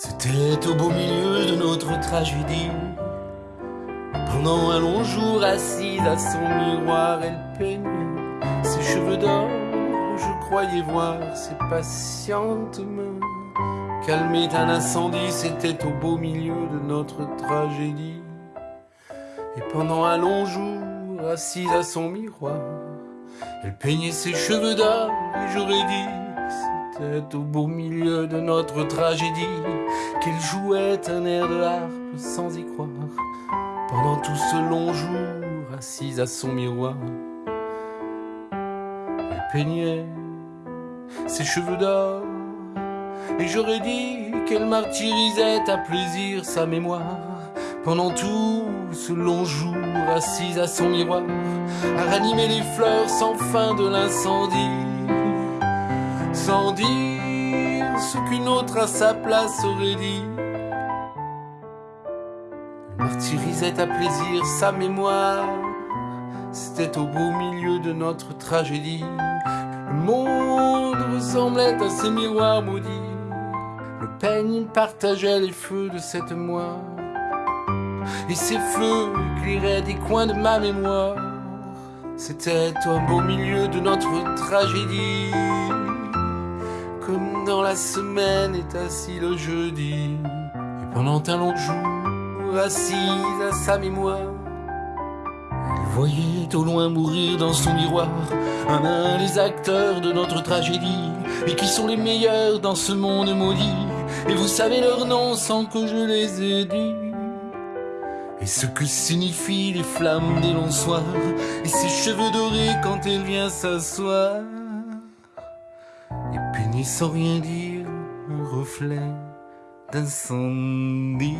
C'était au beau milieu de notre tragédie. Pendant un long jour, assise à son miroir, elle peignait ses cheveux d'or. Je croyais voir ses patientes mains calmer un incendie. C'était au beau milieu de notre tragédie. Et pendant un long jour, assise à son miroir, elle peignait ses cheveux d'or. Et j'aurais dit au beau milieu de notre tragédie qu'elle jouait un air de harpe sans y croire. Pendant tout ce long jour, assise à son miroir, elle peignait ses cheveux d'or. Et j'aurais dit qu'elle martyrisait à plaisir sa mémoire. Pendant tout ce long jour, assise à son miroir, à ranimer les fleurs sans fin de l'incendie sans dire ce qu'une autre à sa place aurait dit. Martyrisait à plaisir sa mémoire, c'était au beau milieu de notre tragédie. Le monde ressemblait à ces miroirs maudits. Le peigne partageait les feux de cette moire. Et ces feux éclairaient des coins de ma mémoire. C'était au beau milieu de notre tragédie la semaine est assis le jeudi. Et pendant un long jour, assise à sa mémoire, elle voyait au loin mourir dans son miroir un un les acteurs de notre tragédie et qui sont les meilleurs dans ce monde maudit. Et vous savez leur nom sans que je les ai dit. Et ce que signifient les flammes des longs soirs et ses cheveux dorés quand elle vient s'asseoir Nuit sans rien dire, un reflet d'incendie.